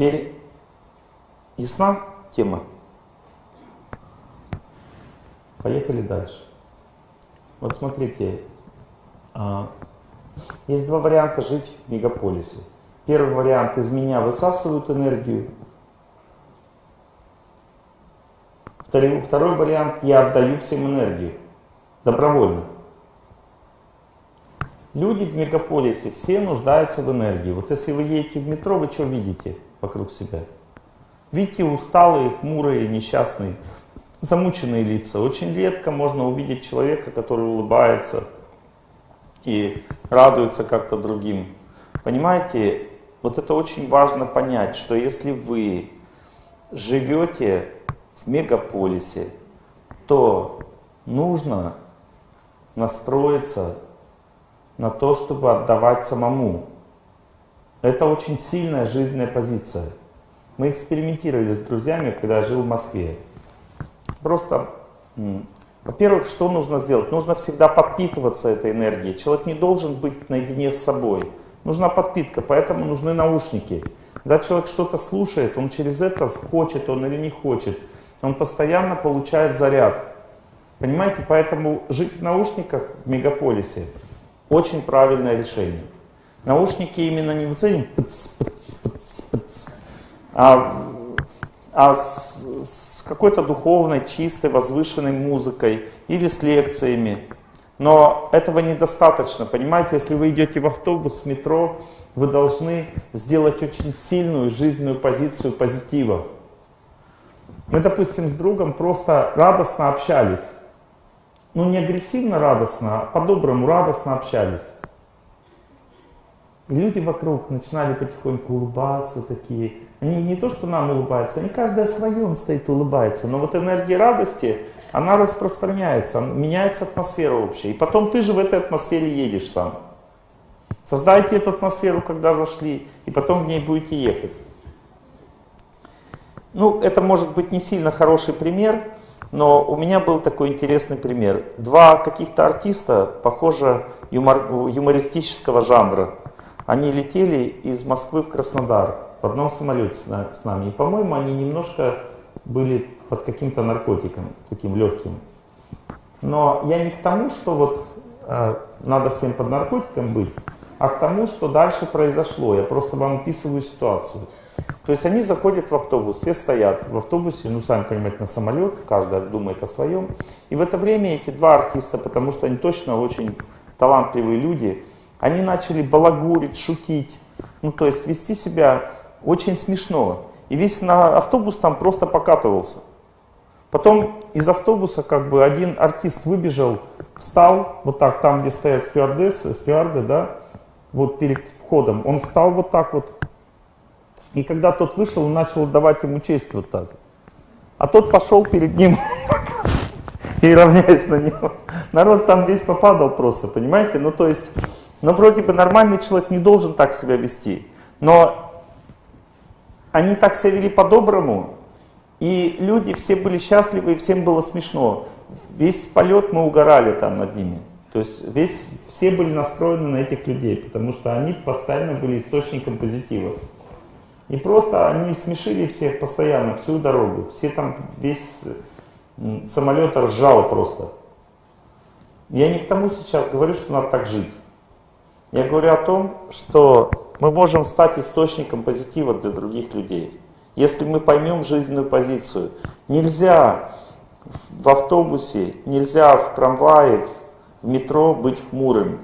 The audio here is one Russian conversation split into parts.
Теперь ясна тема? Поехали дальше. Вот смотрите, а, есть два варианта жить в мегаполисе. Первый вариант из меня высасывают энергию. Второй, второй вариант я отдаю всем энергию. Добровольно. Люди в мегаполисе все нуждаются в энергии. Вот если вы едете в метро, вы что видите вокруг себя? Видите усталые, хмурые, несчастные, замученные лица. Очень редко можно увидеть человека, который улыбается и радуется как-то другим. Понимаете, вот это очень важно понять, что если вы живете в мегаполисе, то нужно настроиться на то, чтобы отдавать самому. Это очень сильная жизненная позиция. Мы экспериментировали с друзьями, когда я жил в Москве. Просто, во-первых, что нужно сделать? Нужно всегда подпитываться этой энергией. Человек не должен быть наедине с собой. Нужна подпитка, поэтому нужны наушники. Когда человек что-то слушает, он через это хочет он или не хочет. Он постоянно получает заряд. Понимаете, поэтому жить в наушниках в мегаполисе очень правильное решение. Наушники именно не вот этим, а, а с, с какой-то духовной, чистой, возвышенной музыкой или с лекциями. Но этого недостаточно, понимаете, если вы идете в автобус, в метро, вы должны сделать очень сильную жизненную позицию позитива. Мы, допустим, с другом просто радостно общались ну не агрессивно радостно, а по-доброму радостно общались. И люди вокруг начинали потихоньку улыбаться такие. Они не то, что нам улыбаются, они каждый о своем стоит улыбается. Но вот энергия радости, она распространяется, меняется атмосфера общая. И потом ты же в этой атмосфере едешь сам. Создайте эту атмосферу, когда зашли, и потом в ней будете ехать. Ну, это может быть не сильно хороший пример, но у меня был такой интересный пример. Два каких-то артиста, похоже, юмор, юмористического жанра, они летели из Москвы в Краснодар в одном самолете с нами. И, по-моему, они немножко были под каким-то наркотиком, таким легким. Но я не к тому, что вот э, надо всем под наркотиком быть, а к тому, что дальше произошло. Я просто вам описываю ситуацию. То есть они заходят в автобус, все стоят в автобусе, ну сами понимаете, на самолет, каждый думает о своем. И в это время эти два артиста, потому что они точно очень талантливые люди, они начали балагурить, шутить, ну то есть вести себя очень смешно. И весь на автобус там просто покатывался. Потом из автобуса как бы один артист выбежал, встал, вот так, там, где стоят стюардессы, стюарды, да, вот перед входом, он встал вот так вот, и когда тот вышел, он начал давать ему честь вот так. А тот пошел перед ним и равняясь на него. Народ там весь попадал просто, понимаете? Ну то есть, ну вроде бы нормальный человек не должен так себя вести. Но они так себя вели по-доброму, и люди все были счастливы, и всем было смешно. Весь полет мы угорали там над ними. То есть весь, все были настроены на этих людей, потому что они постоянно были источником позитива. И просто они смешили всех постоянно, всю дорогу. Все там, весь самолет ржал просто. Я не к тому сейчас говорю, что надо так жить. Я говорю о том, что мы можем стать источником позитива для других людей. Если мы поймем жизненную позицию. Нельзя в автобусе, нельзя в трамвае, в метро быть хмурым.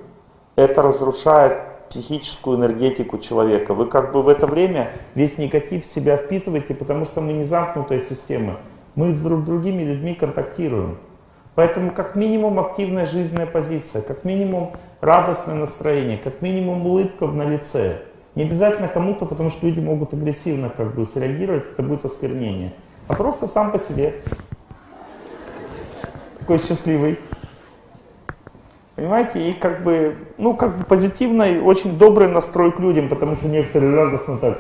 Это разрушает психическую энергетику человека. Вы как бы в это время весь негатив в себя впитываете, потому что мы не замкнутая система. Мы с друг другими людьми контактируем. Поэтому как минимум активная жизненная позиция, как минимум радостное настроение, как минимум улыбка на лице. Не обязательно кому-то, потому что люди могут агрессивно как бы среагировать, это будет осквернение. А просто сам по себе. Такой счастливый. Понимаете, и как бы, ну, как бы позитивный, очень добрый настрой к людям, потому что некоторые радостно так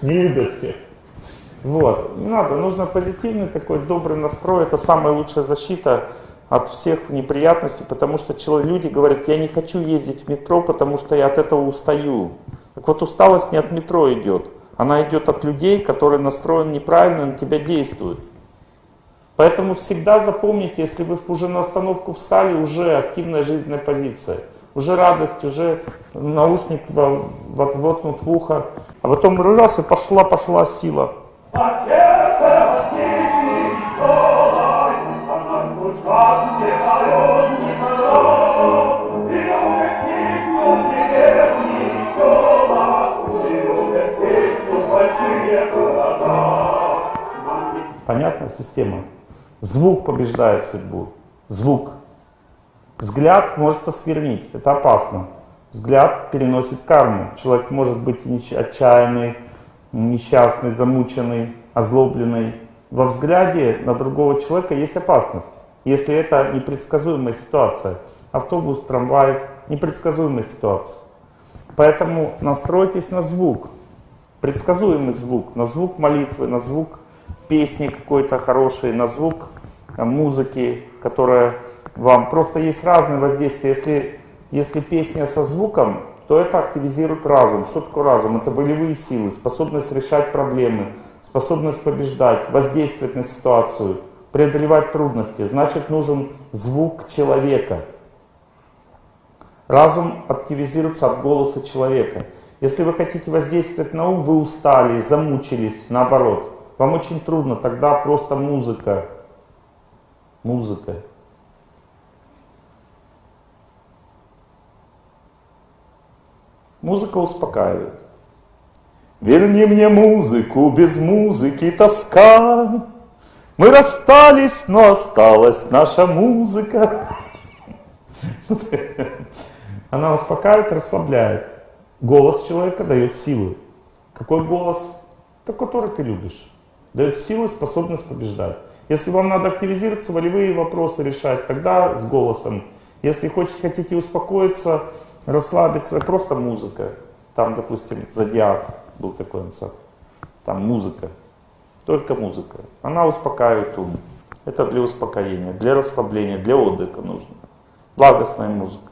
не любят всех. Вот, не надо, нужно позитивный такой добрый настрой, это самая лучшая защита от всех неприятностей, потому что люди говорят, я не хочу ездить в метро, потому что я от этого устаю. Так вот, усталость не от метро идет, Она идет от людей, которые настроены неправильно, на тебя действуют. Поэтому всегда запомните, если вы уже на остановку встали, уже активная жизненная позиция. Уже радость, уже наушник воткнут в ухо. А потом раз и пошла, пошла сила. Понятная система? Звук побеждает судьбу. Звук. Взгляд может осквернить, это опасно. Взгляд переносит карму. Человек может быть отчаянный, несчастный, замученный, озлобленный. Во взгляде на другого человека есть опасность. Если это непредсказуемая ситуация. Автобус, трамвай, непредсказуемая ситуация. Поэтому настройтесь на звук. Предсказуемый звук. На звук молитвы, на звук песни какой-то хорошей, на звук э, музыки, которая вам... Просто есть разные воздействия. Если, если песня со звуком, то это активизирует разум. Что такое разум? Это волевые силы, способность решать проблемы, способность побеждать, воздействовать на ситуацию, преодолевать трудности. Значит, нужен звук человека. Разум активизируется от голоса человека. Если вы хотите воздействовать на ум, вы устали, замучились, наоборот. Вам очень трудно, тогда просто музыка. Музыка. Музыка успокаивает. Верни мне музыку, без музыки тоска. Мы расстались, но осталась наша музыка. Она успокаивает, расслабляет. Голос человека дает силу. Какой голос? Тот, который ты любишь дает силы, способность побеждать. Если вам надо активизироваться, волевые вопросы решать, тогда с голосом. Если хотите, хотите успокоиться, расслабиться, просто музыка. Там, допустим, Зодиак был такой ансамбль. Там музыка, только музыка. Она успокаивает ум. Это для успокоения, для расслабления, для отдыха нужно. Благостная музыка.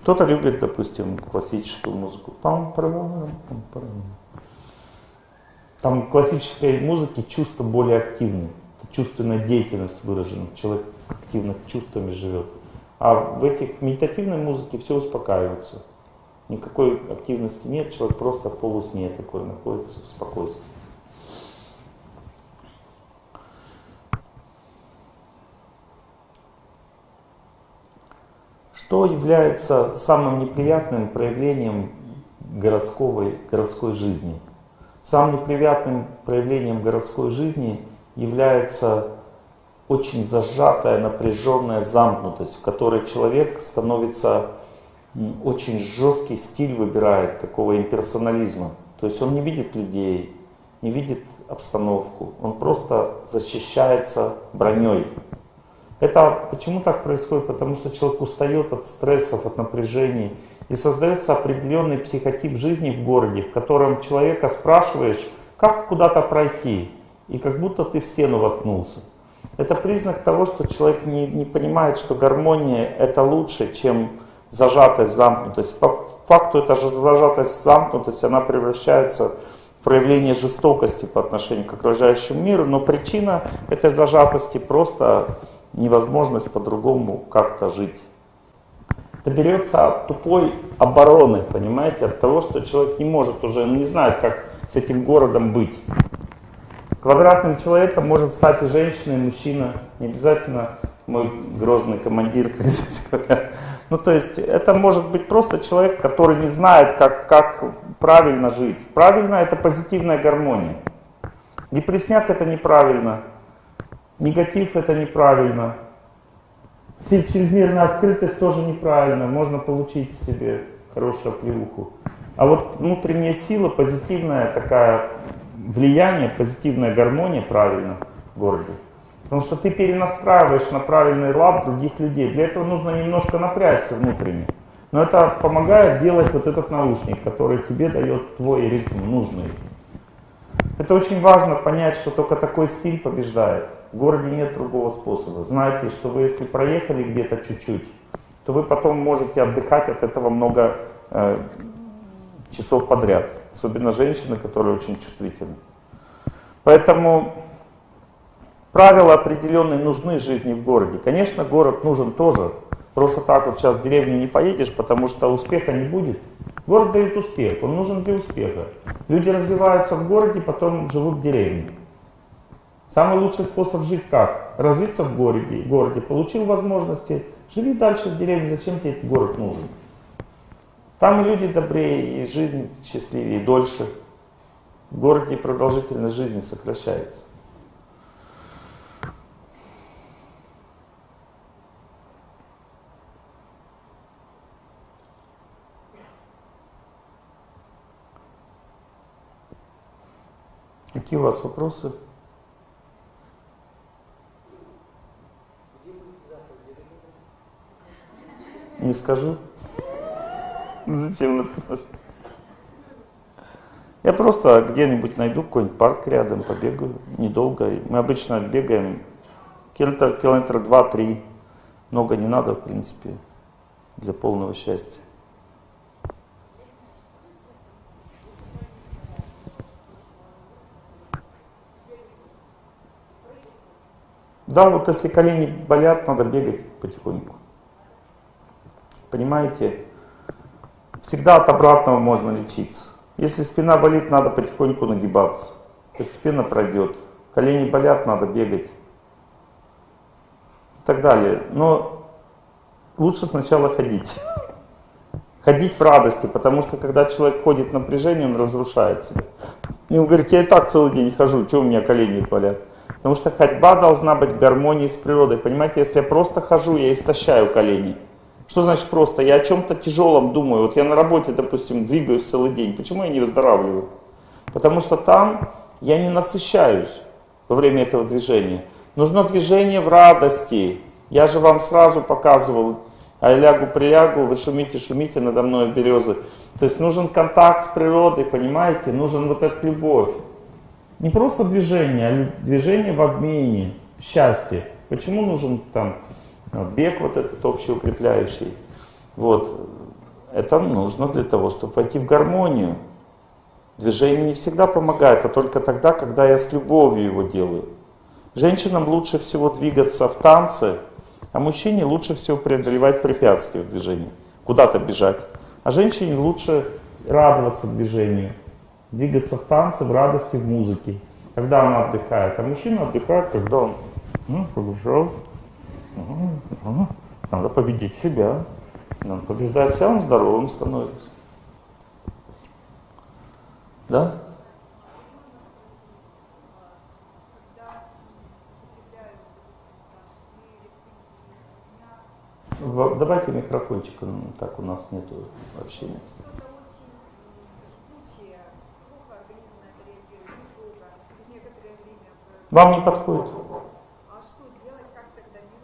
Кто-то любит, допустим, классическую музыку. Там в классической музыке чувства более активны. Чувственная деятельность выражена. Человек активно чувствами живет. А в этих медитативной музыке все успокаивается. Никакой активности нет, человек просто в полусне такой находится в спокойствии. Что является самым неприятным проявлением городской, городской жизни? Самым неприятным проявлением городской жизни является очень зажатая, напряженная замкнутость, в которой человек становится, очень жесткий стиль выбирает такого имперсонализма. То есть он не видит людей, не видит обстановку, он просто защищается броней. Это почему так происходит? Потому что человек устает от стрессов, от напряжений, и создается определенный психотип жизни в городе, в котором человека спрашиваешь, как куда-то пройти, и как будто ты в стену воткнулся. Это признак того, что человек не, не понимает, что гармония это лучше, чем зажатость, замкнутость. По факту эта же зажатость, замкнутость, она превращается в проявление жестокости по отношению к окружающему миру, но причина этой зажатости просто невозможность по-другому как-то жить. Это берется от тупой обороны, понимаете, от того, что человек не может уже, он не знает, как с этим городом быть. Квадратным человеком может стать и женщина, и мужчина, не обязательно мой грозный командир, как здесь говорят. Ну, то есть, это может быть просто человек, который не знает, как, как правильно жить. Правильно — это позитивная гармония. Депресняк — это неправильно. Негатив — это неправильно. Чрезмерная открытость тоже неправильно, можно получить себе хорошую плюху. А вот внутренняя сила, позитивная такая влияние, позитивная гармония правильно в городе. Потому что ты перенастраиваешь на правильный лад других людей. Для этого нужно немножко напрячься внутренне. Но это помогает делать вот этот наушник, который тебе дает твой ритм нужный. Это очень важно понять, что только такой стиль побеждает. В городе нет другого способа. Знайте, что вы если проехали где-то чуть-чуть, то вы потом можете отдыхать от этого много э, часов подряд. Особенно женщины, которые очень чувствительны. Поэтому правила определенные нужны жизни в городе. Конечно, город нужен тоже. Просто так вот сейчас в деревню не поедешь, потому что успеха не будет. Город дает успех, он нужен для успеха. Люди развиваются в городе, потом живут в деревне. Самый лучший способ жить как? Развиться в городе, городе получил возможности, живи дальше в деревне, зачем тебе этот город нужен? Там и люди добрее, и жизнь счастливее, и дольше. В городе продолжительность жизни сокращается. Какие у вас вопросы? Не скажу. Зачем это? Я просто где-нибудь найду какой-нибудь парк рядом, побегаю, недолго. Мы обычно бегаем километра, километра два-три. Много не надо, в принципе, для полного счастья. Да, вот если колени болят, надо бегать потихоньку. Понимаете? Всегда от обратного можно лечиться. Если спина болит, надо потихоньку нагибаться. Постепенно пройдет. Колени болят, надо бегать. И так далее. Но лучше сначала ходить. Ходить в радости, потому что когда человек ходит в напряжение, он себя. И он говорит, я и так целый день хожу, что у меня колени болят? Потому что ходьба должна быть в гармонии с природой. Понимаете, если я просто хожу, я истощаю колени. Что значит просто? Я о чем-то тяжелом думаю. Вот я на работе, допустим, двигаюсь целый день. Почему я не выздоравливаю? Потому что там я не насыщаюсь во время этого движения. Нужно движение в радости. Я же вам сразу показывал, а я лягу, прилягу, вы шумите, шумите надо мной березы. То есть нужен контакт с природой, понимаете? Нужен вот эта любовь. Не просто движение, а движение в обмене, в счастье. Почему нужен там бег вот этот общеукрепляющий. Вот. Это нужно для того, чтобы войти в гармонию. Движение не всегда помогает, а только тогда, когда я с любовью его делаю. Женщинам лучше всего двигаться в танце, а мужчине лучше всего преодолевать препятствия в движении, куда-то бежать. А женщине лучше радоваться движению, двигаться в танце, в радости, в музыке, когда она отдыхает. А мужчина отдыхает, когда он ну, побежал, надо победить себя. Надо побеждать себя, он здоровым становится. Да? Давайте микрофончик, так у нас нету общения. Вам не подходит?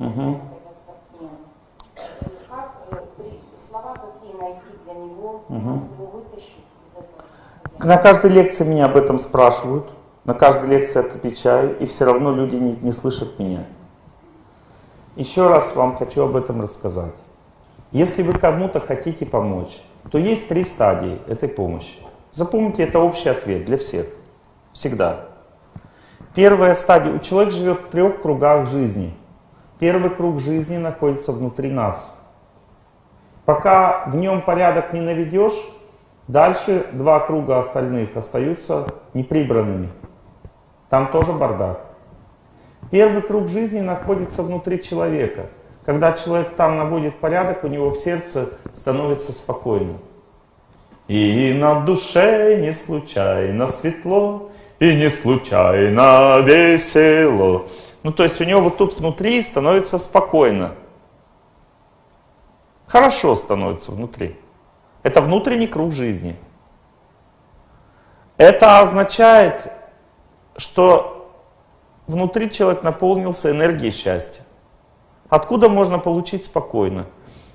Угу. Как, слова какие найти для него, угу. его вытащить из этого На каждой лекции меня об этом спрашивают, на каждой лекции отвечаю, и все равно люди не, не слышат меня. Еще раз вам хочу об этом рассказать. Если вы кому-то хотите помочь, то есть три стадии этой помощи. Запомните, это общий ответ для всех. Всегда. Первая стадия. У человека живет в трех кругах жизни. Первый круг жизни находится внутри нас. Пока в нем порядок не наведешь, дальше два круга остальных остаются неприбранными. Там тоже бардак. Первый круг жизни находится внутри человека. Когда человек там наводит порядок, у него в сердце становится спокойно. И на душе не случайно светло, и не случайно весело. Ну, то есть у него вот тут внутри становится спокойно. Хорошо становится внутри. Это внутренний круг жизни. Это означает, что внутри человек наполнился энергией счастья. Откуда можно получить спокойно?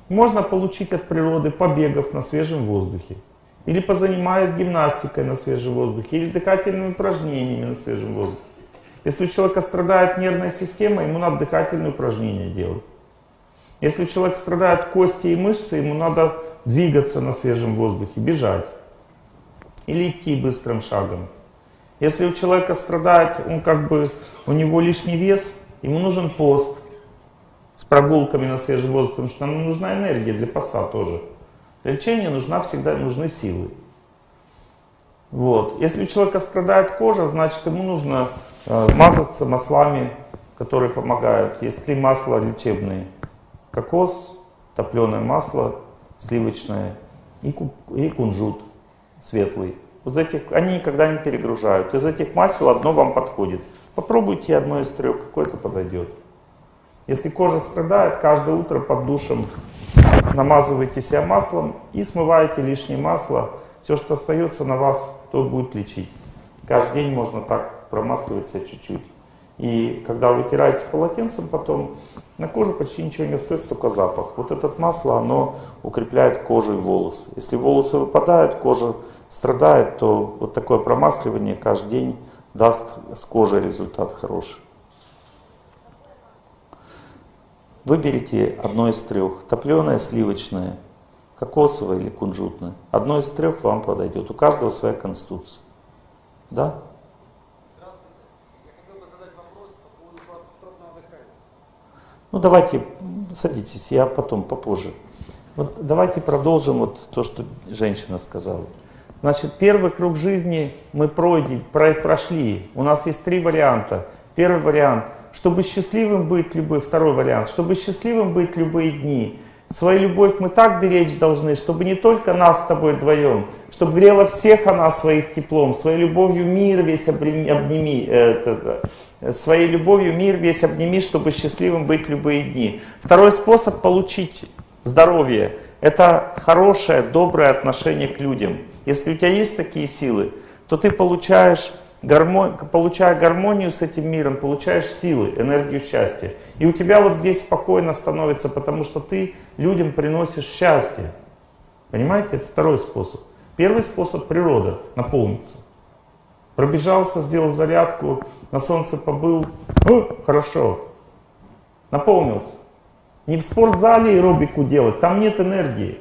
Можно получить от природы побегов на свежем воздухе. Или позанимаясь гимнастикой на свежем воздухе, или дыхательными упражнениями на свежем воздухе. Если у человека страдает нервная система, ему надо дыхательные упражнения делать. Если у человека страдают кости и мышцы, ему надо двигаться на свежем воздухе, бежать. Или идти быстрым шагом. Если у человека страдает, он как бы, у него лишний вес, ему нужен пост с прогулками на свежем воздухе, потому что нам нужна энергия для поста тоже. Для лечения нужна всегда нужны силы. Вот. Если у человека страдает кожа, значит ему нужно мазаться маслами, которые помогают. Есть три масла лечебные. Кокос, топленое масло, сливочное и, кунжут светлый. Вот этих, они никогда не перегружают. Из этих масел одно вам подходит. Попробуйте одно из трех, какое-то подойдет. Если кожа страдает, каждое утро под душем намазываете себя маслом и смываете лишнее масло. Все, что остается на вас, то будет лечить. Каждый день можно так промасливать себя чуть-чуть. И когда вы вытираете полотенцем потом, на коже почти ничего не остается, только запах. Вот это масло, оно укрепляет кожу и волосы. Если волосы выпадают, кожа страдает, то вот такое промасливание каждый день даст с кожей результат хороший. Выберите одно из трех. Топленое, сливочное, кокосовое или кунжутное. Одно из трех вам подойдет. У каждого своя конституция. Да? Ну давайте, садитесь, я потом, попозже. Вот давайте продолжим вот то, что женщина сказала. Значит, первый круг жизни мы пройдем, прошли. У нас есть три варианта. Первый вариант чтобы счастливым быть любой, второй вариант, чтобы счастливым быть любые дни. Свою любовь мы так беречь должны, чтобы не только нас с тобой вдвоем, чтобы грела всех она своих теплом, своей любовью мир весь обними, э, э, своей любовью мир весь обними, чтобы счастливым быть любые дни. Второй способ получить здоровье – это хорошее, доброе отношение к людям. Если у тебя есть такие силы, то ты получаешь получая гармонию с этим миром, получаешь силы, энергию счастья. И у тебя вот здесь спокойно становится, потому что ты людям приносишь счастье. Понимаете, это второй способ. Первый способ природа, наполниться. Пробежался, сделал зарядку, на солнце побыл, ну, хорошо, наполнился. Не в спортзале аэробику делать, там нет энергии.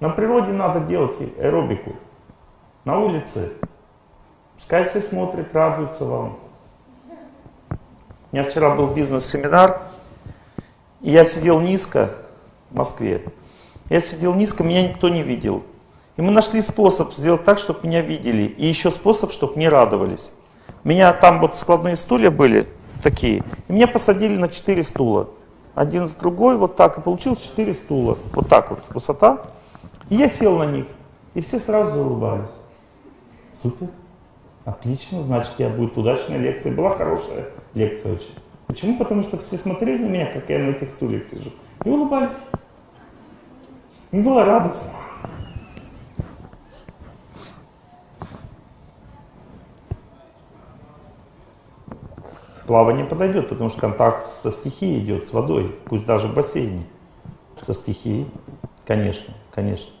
На природе надо делать аэробику. На улице Пускай все смотрят, радуются вам. У меня вчера был бизнес-семинар, и я сидел низко в Москве. Я сидел низко, меня никто не видел. И мы нашли способ сделать так, чтобы меня видели. И еще способ, чтобы не радовались. У меня там вот складные стулья были такие. И меня посадили на 4 стула. Один с другой, вот так. И получилось 4 стула. Вот так вот высота. И я сел на них. И все сразу улыбались. Супер. Отлично, значит, я будет удачная лекция. Была хорошая лекция очень. Почему? Потому что все смотрели на меня, как я на этих стульях сижу, и улыбались. Им было радостно. Плавание подойдет, потому что контакт со стихией идет, с водой, пусть даже в бассейне. Со стихией, конечно, конечно.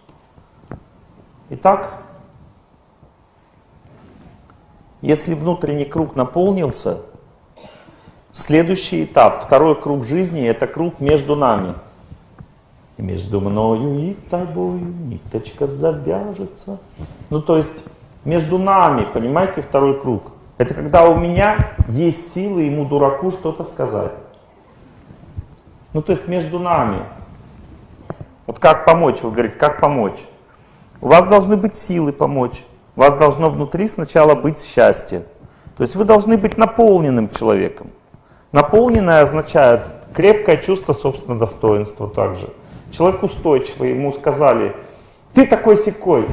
Итак, если внутренний круг наполнился, следующий этап, второй круг жизни, это круг между нами. И между мною и тобою ниточка завяжется. Ну, то есть, между нами, понимаете, второй круг. Это когда у меня есть силы ему, дураку, что-то сказать. Ну, то есть, между нами. Вот как помочь, вы говорите, как помочь? У вас должны быть силы помочь. У вас должно внутри сначала быть счастье. То есть вы должны быть наполненным человеком. Наполненное означает крепкое чувство собственного достоинства также. Человек устойчивый, ему сказали, ты такой секой,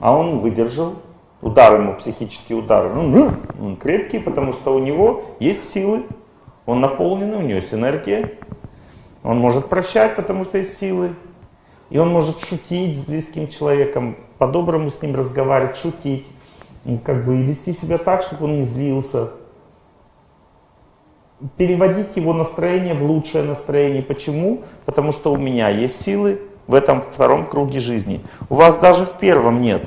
а он выдержал удар ему, психический удар. Ну, он крепкий, потому что у него есть силы, он наполненный, у него есть энергия. Он может прощать, потому что есть силы. И он может шутить с близким человеком, по-доброму с ним разговаривать, шутить, как бы вести себя так, чтобы он не злился. Переводить его настроение в лучшее настроение. Почему? Потому что у меня есть силы в этом втором круге жизни. У вас даже в первом нет.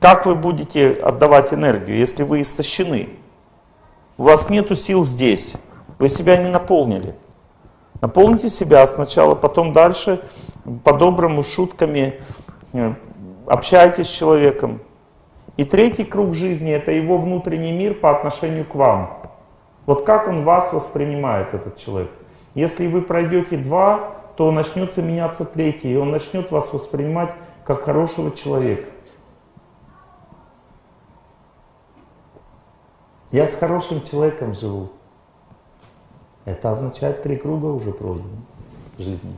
Как вы будете отдавать энергию, если вы истощены? У вас нету сил здесь. Вы себя не наполнили. Наполните себя сначала, потом дальше, по-доброму, шутками, э, общайтесь с человеком. И третий круг жизни – это его внутренний мир по отношению к вам. Вот как он вас воспринимает, этот человек. Если вы пройдете два, то начнется меняться третий, и он начнет вас воспринимать как хорошего человека. Я с хорошим человеком живу. Это означает, три круга уже пройдены жизни.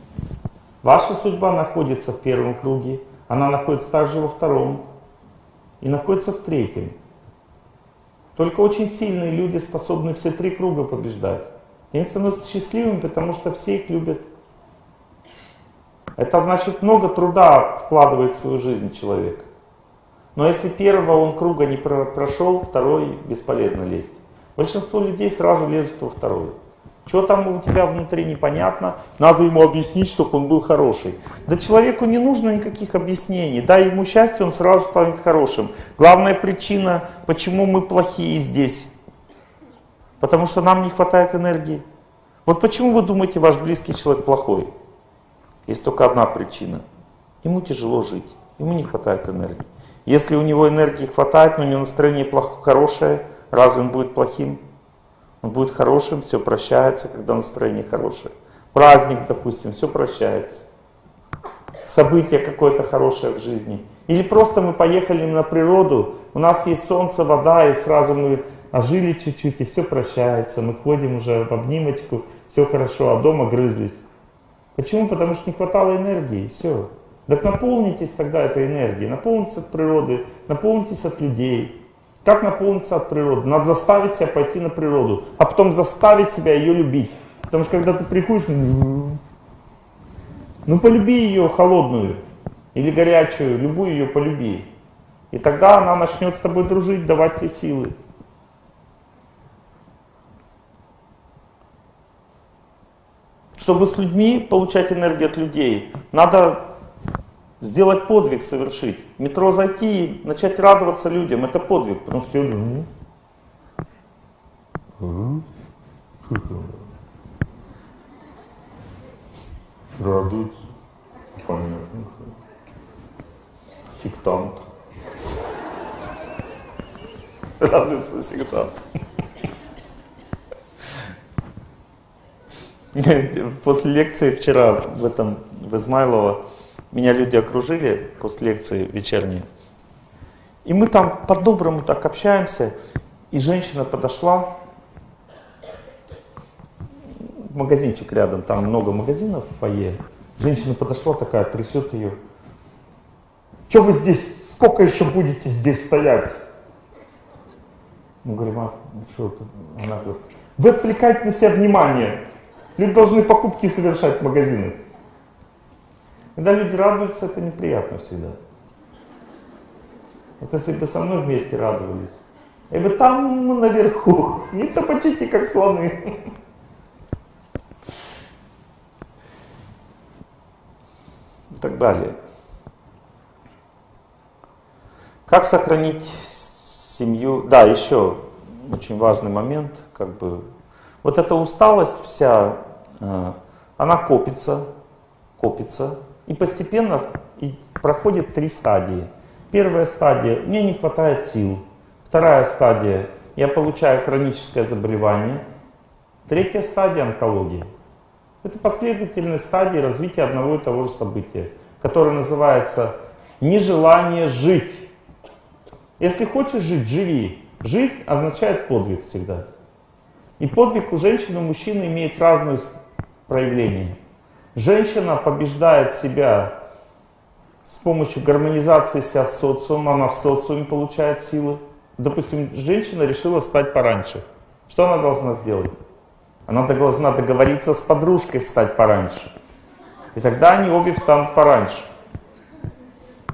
Ваша судьба находится в первом круге, она находится также во втором и находится в третьем. Только очень сильные люди способны все три круга побеждать. И они становятся счастливыми, потому что все их любят. Это значит, много труда вкладывает в свою жизнь человек. Но если первого он круга не прошел, второй бесполезно лезть. Большинство людей сразу лезут во второй. Что там у тебя внутри непонятно, надо ему объяснить, чтобы он был хороший. Да человеку не нужно никаких объяснений, дай ему счастье, он сразу станет хорошим. Главная причина, почему мы плохие здесь, потому что нам не хватает энергии. Вот почему вы думаете, ваш близкий человек плохой? Есть только одна причина. Ему тяжело жить, ему не хватает энергии. Если у него энергии хватает, но у него настроение плохо, хорошее, разве он будет плохим? Он будет хорошим, все прощается, когда настроение хорошее. Праздник, допустим, все прощается. Событие какое-то хорошее в жизни. Или просто мы поехали на природу, у нас есть солнце, вода, и сразу мы ожили чуть-чуть, и все прощается. Мы ходим уже в обнимочку, все хорошо, а дома грызлись. Почему? Потому что не хватало энергии, все. Так наполнитесь тогда этой энергией, наполнитесь от природы, наполнитесь от людей. Как наполниться от природы? Надо заставить себя пойти на природу, а потом заставить себя ее любить. Потому что когда ты приходишь, ну полюби ее холодную или горячую, любую ее полюби. И тогда она начнет с тобой дружить, давать тебе силы. Чтобы с людьми получать энергию от людей, надо сделать подвиг совершить. В метро зайти и начать радоваться людям, это подвиг, потому что Радуется. Понятно. Сектант. Радуется сектант. После лекции вчера в этом, в Измайлово, меня люди окружили после лекции вечерней. И мы там по-доброму так общаемся. И женщина подошла, магазинчик рядом, там много магазинов в фойе. Женщина подошла такая, трясет ее. Что вы здесь, сколько еще будете здесь стоять? Мы говорим, а что это? Она говорит, вы отвлекаете на себя внимание. Люди должны покупки совершать в магазинах. Когда люди радуются, это неприятно всегда. Вот если бы со мной вместе радовались. И вы там наверху, не топочите, как слоны. И так далее. Как сохранить семью? Да, еще очень важный момент, как бы, вот эта усталость вся, э, она копится, копится, и постепенно проходит три стадии. Первая стадия – мне не хватает сил. Вторая стадия – я получаю хроническое заболевание. Третья стадия – онкология. Это последовательные стадии развития одного и того же события, которое называется нежелание жить. Если хочешь жить, живи. Жизнь означает подвиг всегда. И подвиг у женщины и мужчины имеет разные проявления. Женщина побеждает себя с помощью гармонизации себя с социумом, она в социуме получает силы. Допустим, женщина решила встать пораньше. Что она должна сделать? Она должна договориться с подружкой встать пораньше. И тогда они обе встанут пораньше.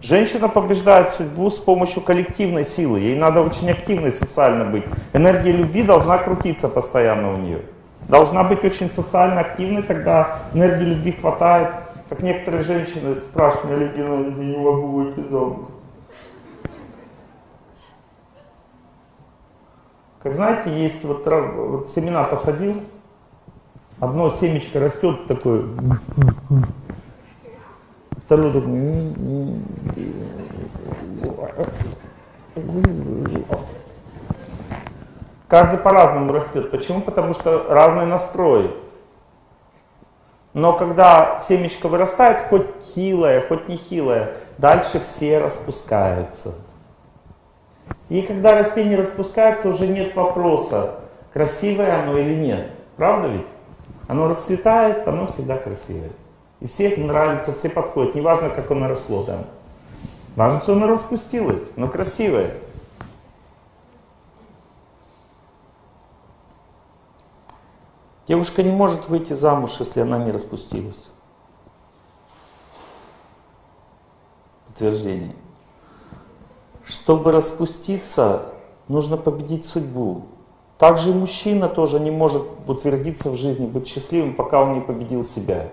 Женщина побеждает судьбу с помощью коллективной силы. Ей надо очень активной социально быть. Энергия любви должна крутиться постоянно у нее. Должна быть очень социально активной, тогда энергии любви хватает. Как некоторые женщины спрашивают, я не могу выйти замуж. Как знаете, есть вот, вот семена посадил, одно семечко растет такое, второй такой, каждый по-разному растет. Почему? Потому что разные настрои. Но когда семечко вырастает, хоть хилое, хоть не хилое, дальше все распускаются. И когда растение распускается, уже нет вопроса, красивое оно или нет. Правда ведь? Оно расцветает, оно всегда красивое. И всем нравится, все подходят. Неважно, как оно росло там. Важно, что оно распустилось, но красивое. Девушка не может выйти замуж, если она не распустилась. Подтверждение. Чтобы распуститься, нужно победить судьбу. Также и мужчина тоже не может утвердиться в жизни, быть счастливым, пока он не победил себя.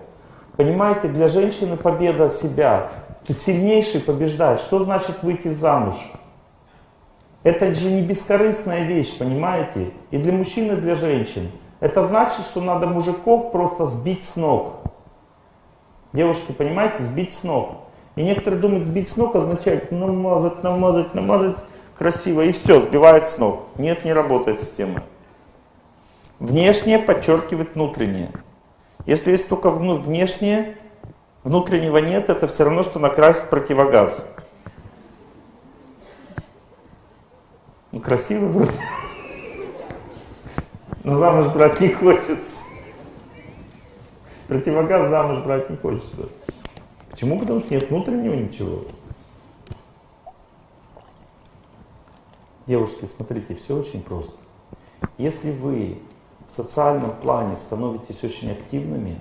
Понимаете, для женщины победа себя, то сильнейший побеждает. Что значит выйти замуж? Это же не бескорыстная вещь, понимаете? И для мужчин, и для женщин. Это значит, что надо мужиков просто сбить с ног. Девушки, понимаете, сбить с ног. И некоторые думают, сбить с ног означает намазать, намазать, намазать красиво, и все, сбивает с ног. Нет, не работает система. Внешнее подчеркивает внутреннее. Если есть только внешнее, внутреннего нет, это все равно, что накрасить противогаз. Ну, красиво вроде. Но замуж брать не хочется. Противогаз замуж брать не хочется. Почему? Потому что нет внутреннего ничего. Девушки, смотрите, все очень просто. Если вы в социальном плане становитесь очень активными,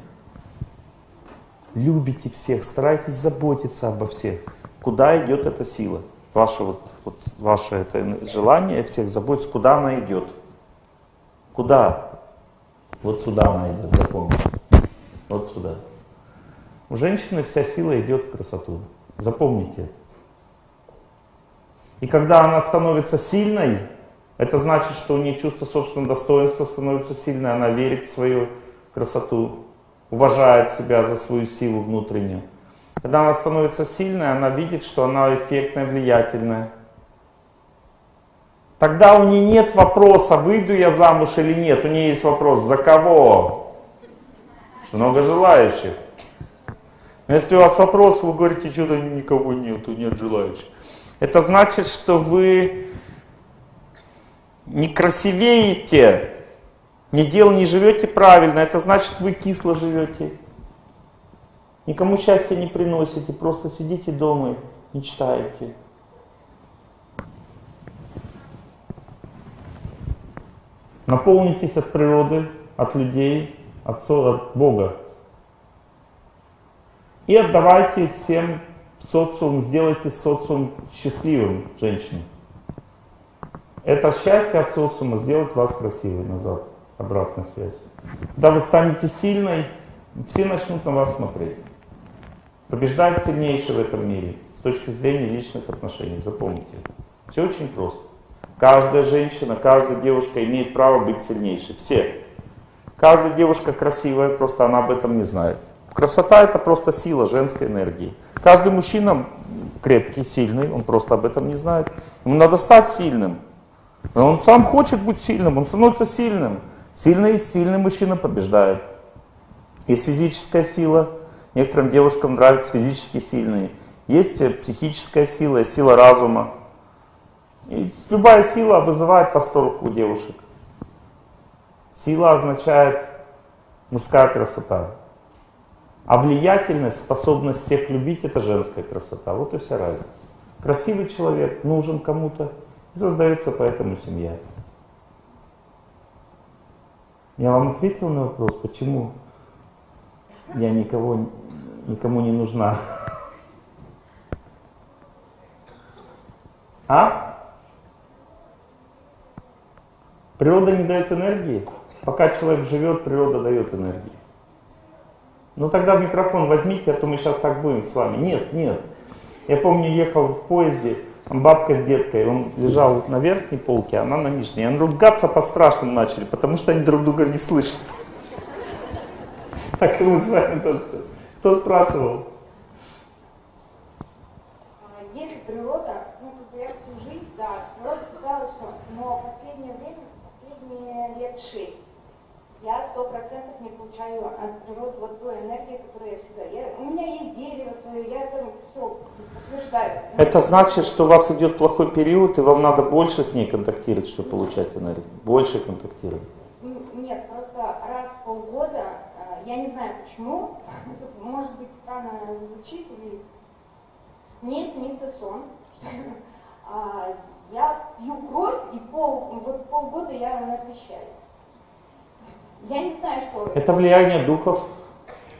любите всех, старайтесь заботиться обо всех, куда идет эта сила? Ваше, вот, вот, ваше это желание всех заботиться, куда она идет? Куда? Вот сюда она идет, запомните. Вот сюда. У женщины вся сила идет в красоту. Запомните. И когда она становится сильной, это значит, что у нее чувство собственного достоинства становится сильной, она верит в свою красоту, уважает себя за свою силу внутреннюю. Когда она становится сильной, она видит, что она эффектная, влиятельная. Тогда у нее нет вопроса, выйду я замуж или нет. У нее есть вопрос, за кого? Что много желающих. Но если у вас вопрос, вы говорите, что-то никого нету, нет желающих. Это значит, что вы не красивеете, не дел не живете правильно. Это значит, вы кисло живете. Никому счастья не приносите, просто сидите дома, мечтаете. Наполнитесь от природы, от людей, от, от Бога. И отдавайте всем социум, сделайте социум счастливым женщине. Это счастье от социума сделает вас красивой назад, обратная связь. Когда вы станете сильной, все начнут на вас смотреть. Побеждает сильнейший в этом мире с точки зрения личных отношений. Запомните. Все очень просто. Каждая женщина, каждая девушка имеет право быть сильнейшей. Все. Каждая девушка красивая, просто она об этом не знает. Красота это просто сила женской энергии. Каждый мужчина крепкий, сильный, он просто об этом не знает. Ему надо стать сильным. Но он сам хочет быть сильным, он становится сильным. Сильный, сильный мужчина побеждает. Есть физическая сила. Некоторым девушкам нравятся физически сильные. Есть психическая сила, сила разума. И любая сила вызывает восторг у девушек. Сила означает мужская красота. А влиятельность, способность всех любить, это женская красота. Вот и вся разница. Красивый человек нужен кому-то, и создается поэтому семья. Я вам ответил на вопрос, почему я никого никому не нужна. А? Природа не дает энергии? Пока человек живет, природа дает энергию. Ну тогда микрофон возьмите, а то мы сейчас так будем с вами. Нет, нет. Я помню, ехал в поезде, бабка с деткой, он лежал на верхней полке, она на нижней. Они ругаться по-страшному начали, потому что они друг друга не слышат. Так и мы с вами тоже. Кто спрашивал? 5-6. Я сто процентов не получаю от природы вот той энергии, которую я всегда... Я, у меня есть дерево свое, я там все подтверждаю. Это значит, что у вас идет плохой период, и вам надо больше с ней контактировать, чтобы получать энергию? Больше контактировать? Нет, просто раз в полгода, э, я не знаю почему, может быть, странно звучит, или... мне снится сон, а, я пью кровь, и пол, вот полгода я насыщаюсь. Я не знаю, что это. Это влияние духов.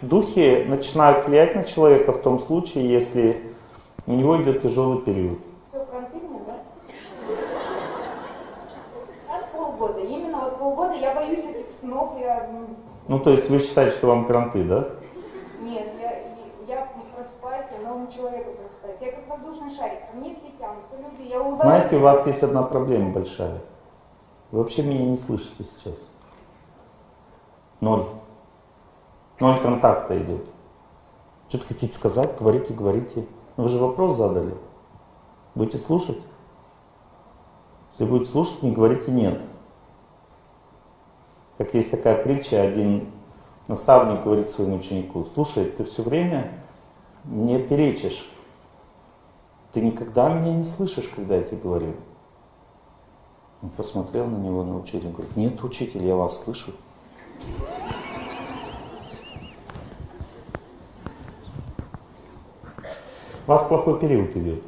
Духи начинают влиять на человека в том случае, если у него идет тяжелый период. Все мне, да? Раз полгода. Именно вот полгода я боюсь этих снов, я... м, Ну, то есть вы считаете, что вам кранты, да? Нет, я, я просыпаюсь, я новым человеком просыпаюсь. Я как воздушный шарик, мне все тянутся люди, я улыбаюсь. Знаете, у вас есть одна проблема большая. Вы вообще меня не слышите сейчас. Ноль. Ноль контакта идет. Что-то хотите сказать, говорите, говорите. Ну, вы же вопрос задали. Будете слушать? Если будете слушать, не говорите нет. Как есть такая притча, один наставник говорит своему ученику, слушай, ты все время мне перечишь. Ты никогда меня не слышишь, когда я тебе говорю. Он посмотрел на него, на учителя, говорит, нет, учитель, я вас слышу. Вас плохой период идет.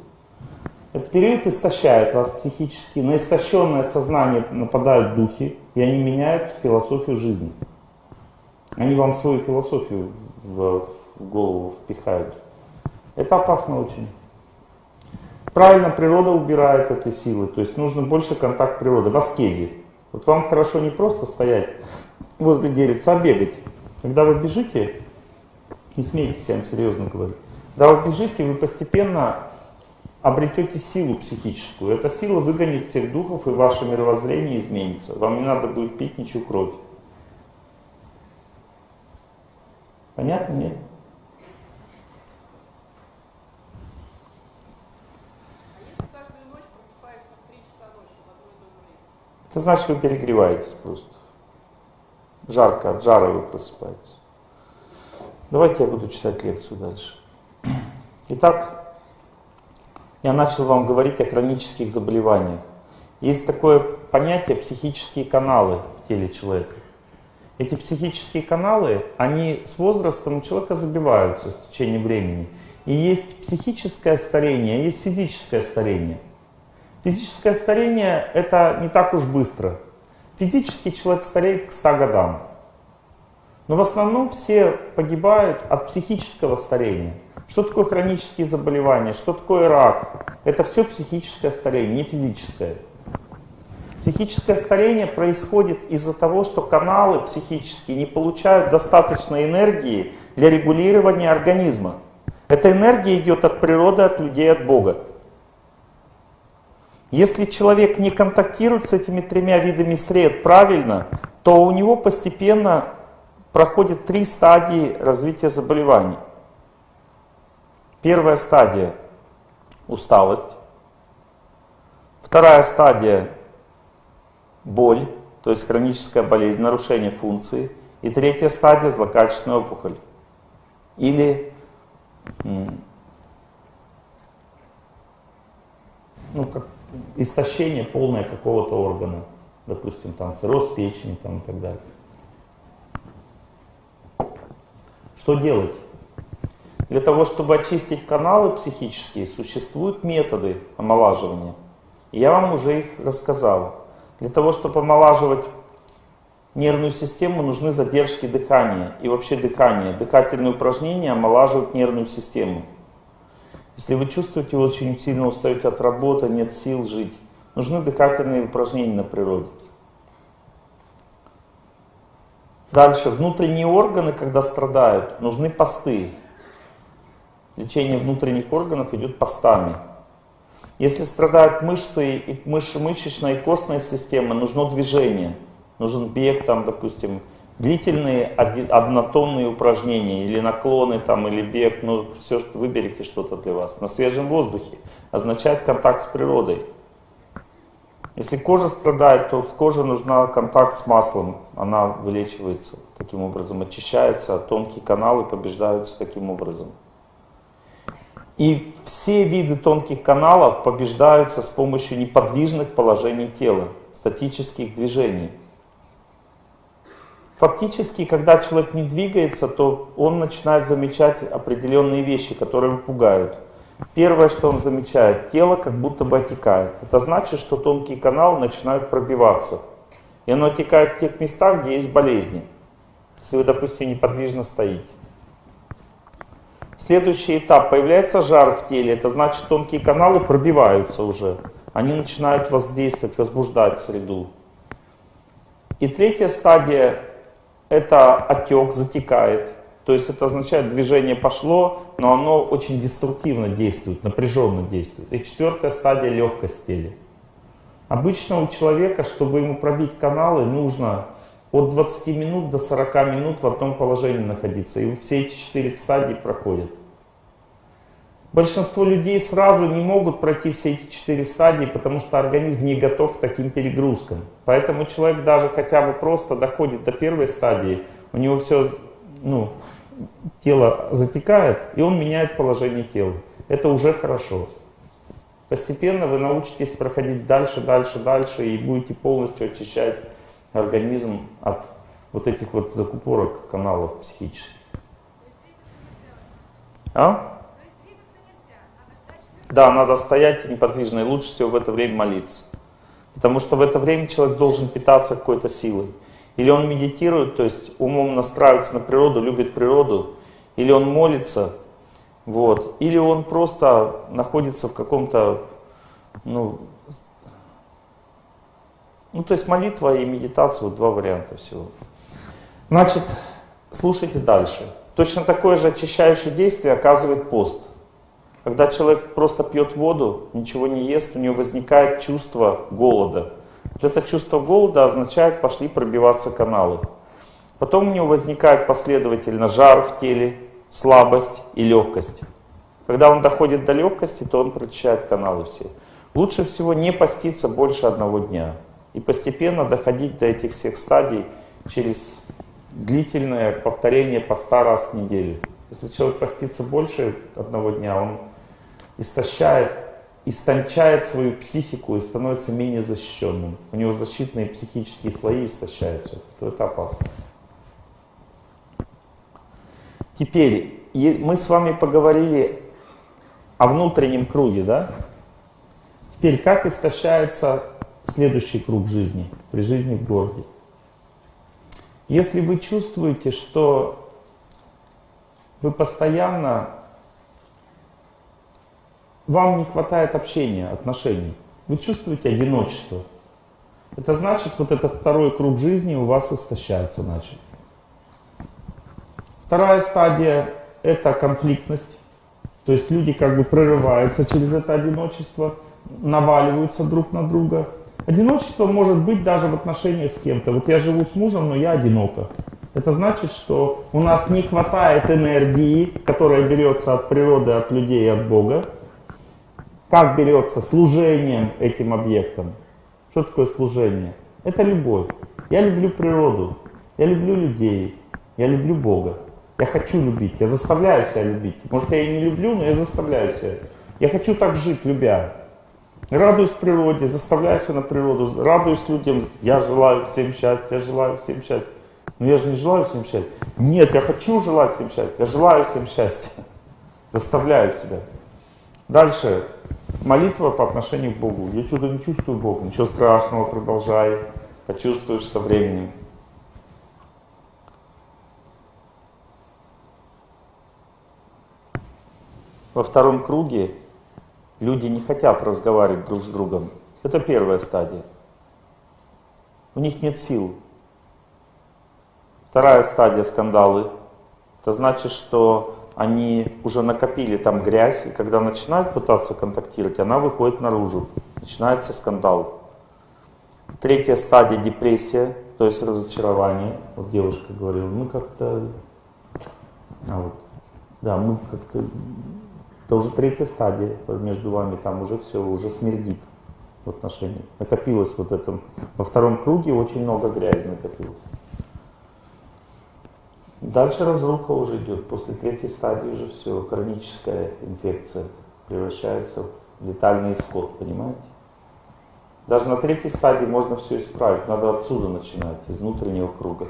Этот период истощает вас психически. На истощенное сознание нападают духи, и они меняют философию жизни. Они вам свою философию в, в голову впихают. Это опасно очень. Правильно, природа убирает эти силы, то есть нужно больше контакт природы, в аскезе. Вот вам хорошо не просто стоять возле деревца, а бегать. Когда вы бежите, не смейтесь, я вам серьезно говорю, когда вы бежите, вы постепенно обретете силу психическую. Эта сила выгонит всех духов, и ваше мировоззрение изменится. Вам не надо будет пить ничью кровь. Понятно? Нет? Если каждую ночь просыпаешься в 3 часа ночи в одно и то же время. Это значит, вы перегреваетесь просто. Жарко, от жара вы просыпаетесь. Давайте я буду читать лекцию дальше. Итак, я начал вам говорить о хронических заболеваниях. Есть такое понятие психические каналы в теле человека. Эти психические каналы, они с возрастом у человека забиваются с течением времени. И есть психическое старение, есть физическое старение. Физическое старение это не так уж быстро. Физически человек стареет к 100 годам. Но в основном все погибают от психического старения. Что такое хронические заболевания? Что такое рак? Это все психическое старение, не физическое. Психическое старение происходит из-за того, что каналы психические не получают достаточно энергии для регулирования организма. Эта энергия идет от природы, от людей, от Бога. Если человек не контактирует с этими тремя видами сред правильно, то у него постепенно проходит три стадии развития заболеваний. Первая стадия – усталость. Вторая стадия – боль, то есть хроническая болезнь, нарушение функции. И третья стадия – злокачественная опухоль. Или ну, как истощение полное какого-то органа. Допустим, там цирроз печени там, и так далее. Что делать? Для того, чтобы очистить каналы психические, существуют методы омолаживания. Я вам уже их рассказал. Для того, чтобы омолаживать нервную систему нужны задержки дыхания и вообще дыхание. Дыхательные упражнения омолаживают нервную систему. Если вы чувствуете, очень сильно устаете от работы, нет сил жить, нужны дыхательные упражнения на природе. Дальше, внутренние органы, когда страдают, нужны посты. Лечение внутренних органов идет постами. Если страдают мышцы, и мыш, мышечная и костная система, нужно движение. Нужен бег, там, допустим, длительные однотонные упражнения, или наклоны, там, или бег, ну, все, выберите что-то для вас. На свежем воздухе означает контакт с природой. Если кожа страдает, то с кожей нужна контакт с маслом. Она вылечивается таким образом, очищается, а тонкие каналы побеждаются таким образом. И все виды тонких каналов побеждаются с помощью неподвижных положений тела, статических движений. Фактически, когда человек не двигается, то он начинает замечать определенные вещи, которые его пугают. Первое, что он замечает, тело как будто бы отекает. Это значит, что тонкие каналы начинают пробиваться. И оно отекает в тех местах, где есть болезни. Если вы, допустим, неподвижно стоите. Следующий этап. Появляется жар в теле. Это значит, тонкие каналы пробиваются уже. Они начинают воздействовать, возбуждать среду. И третья стадия – это отек, затекает. То есть это означает, движение пошло, но оно очень деструктивно действует, напряженно действует. И четвертая стадия – легкость в теле. Обычно у человека, чтобы ему пробить каналы, нужно от 20 минут до 40 минут в одном положении находиться. И все эти четыре стадии проходят. Большинство людей сразу не могут пройти все эти четыре стадии, потому что организм не готов к таким перегрузкам. Поэтому человек даже хотя бы просто доходит до первой стадии, у него все ну, тело затекает, и он меняет положение тела. Это уже хорошо. Постепенно вы научитесь проходить дальше, дальше, дальше, и будете полностью очищать организм от вот этих вот закупорок каналов психических. А? Да, надо стоять неподвижно, и лучше всего в это время молиться. Потому что в это время человек должен питаться какой-то силой. Или он медитирует, то есть умом настраивается на природу, любит природу, или он молится, вот, или он просто находится в каком-то, ну, ну, то есть молитва и медитация, вот два варианта всего. Значит, слушайте дальше. Точно такое же очищающее действие оказывает пост. Когда человек просто пьет воду, ничего не ест, у него возникает чувство голода. Вот это чувство голода означает, пошли пробиваться каналы. Потом у него возникает последовательно жар в теле, слабость и легкость. Когда он доходит до легкости, то он прочищает каналы все. Лучше всего не поститься больше одного дня. И постепенно доходить до этих всех стадий через длительное повторение поста раз в неделю. Если человек постится больше одного дня, он истощает истончает свою психику и становится менее защищенным. У него защитные психические слои истощаются. То это опасно. Теперь мы с вами поговорили о внутреннем круге, да? Теперь как истощается следующий круг жизни при жизни в городе? Если вы чувствуете, что вы постоянно вам не хватает общения, отношений. Вы чувствуете одиночество. Это значит, вот этот второй круг жизни у вас истощается, значит. Вторая стадия – это конфликтность. То есть люди как бы прорываются через это одиночество, наваливаются друг на друга. Одиночество может быть даже в отношениях с кем-то. Вот я живу с мужем, но я одинока. Это значит, что у нас не хватает энергии, которая берется от природы, от людей от Бога. Как берется служением этим объектом? Что такое служение? Это любовь. Я люблю природу, я люблю людей, я люблю Бога. Я хочу любить, я заставляю себя любить. Может, я и не люблю, но я заставляю себя. Я хочу так жить, любя. Радуюсь природе, заставляю себя на природу, радуюсь людям. Я желаю всем счастья, я желаю всем счастья. Но я же не желаю всем счастья. Нет, я хочу желать всем счастья, я желаю всем счастья. Заставляю себя. Дальше. Молитва по отношению к Богу. Я что-то не чувствую Бога. Ничего страшного, продолжай. Почувствуешь со временем. Во втором круге люди не хотят разговаривать друг с другом. Это первая стадия. У них нет сил. Вторая стадия скандалы. Это значит, что они уже накопили там грязь, и когда начинают пытаться контактировать, она выходит наружу. Начинается скандал. Третья стадия депрессия, то есть разочарование. Вот девушка говорила, мы как-то... А вот, да, мы как-то... Это уже третья стадия между вами, там уже все, уже смердит в отношениях. Накопилось вот это. Во втором круге очень много грязи накопилось. Дальше разруха уже идет. После третьей стадии уже все, хроническая инфекция превращается в летальный исход, понимаете? Даже на третьей стадии можно все исправить. Надо отсюда начинать, из внутреннего круга.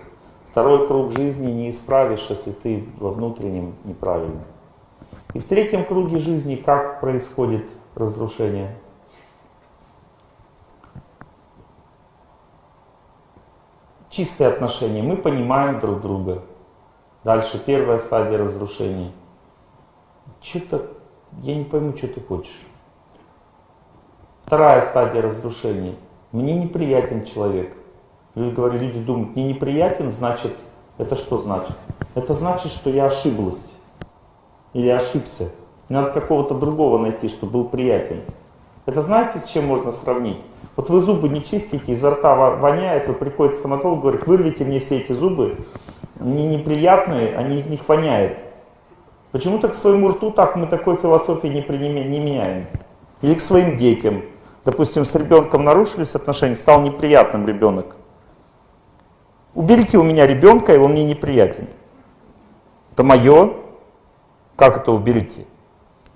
Второй круг жизни не исправишь, если ты во внутреннем неправильно. И в третьем круге жизни как происходит разрушение? Чистые отношения. Мы понимаем друг друга. Дальше первая стадия разрушения. Что-то, я не пойму, что ты хочешь. Вторая стадия разрушения. Мне неприятен человек. Люди говорят, люди думают, мне неприятен, значит, это что значит? Это значит, что я ошиблась. Или ошибся. Мне надо какого-то другого найти, чтобы был приятен. Это знаете, с чем можно сравнить? Вот вы зубы не чистите, изо рта воняет, вы приходите к стоматологу, говорит, вырвите мне все эти зубы, они неприятные, они из них воняют. Почему-то к своему рту так мы такой философии не, не меняем. Или к своим детям допустим, с ребенком нарушились отношения, стал неприятным ребенок. Уберите у меня ребенка, он мне неприятен. Это мое. Как это уберите?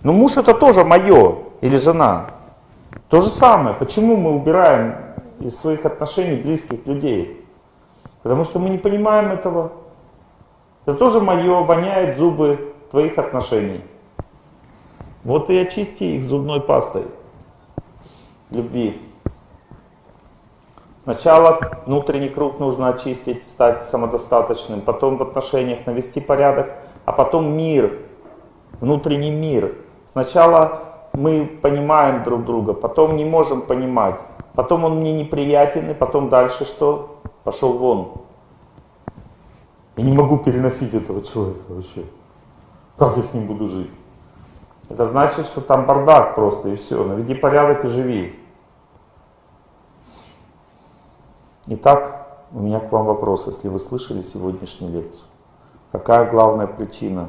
Ну муж это тоже мое, или жена. То же самое. Почему мы убираем из своих отношений близких людей? Потому что мы не понимаем этого. Это тоже мое, воняет зубы твоих отношений. Вот и очисти их зубной пастой любви. Сначала внутренний круг нужно очистить, стать самодостаточным, потом в отношениях навести порядок, а потом мир, внутренний мир. Сначала мы понимаем друг друга, потом не можем понимать, потом он мне неприятен, и потом дальше что? Пошел вон. Я не могу переносить этого человека вообще. Как я с ним буду жить? Это значит, что там бардак просто и все. Наведи порядок и живи. Итак, у меня к вам вопрос, если вы слышали сегодняшнюю лекцию. Какая главная причина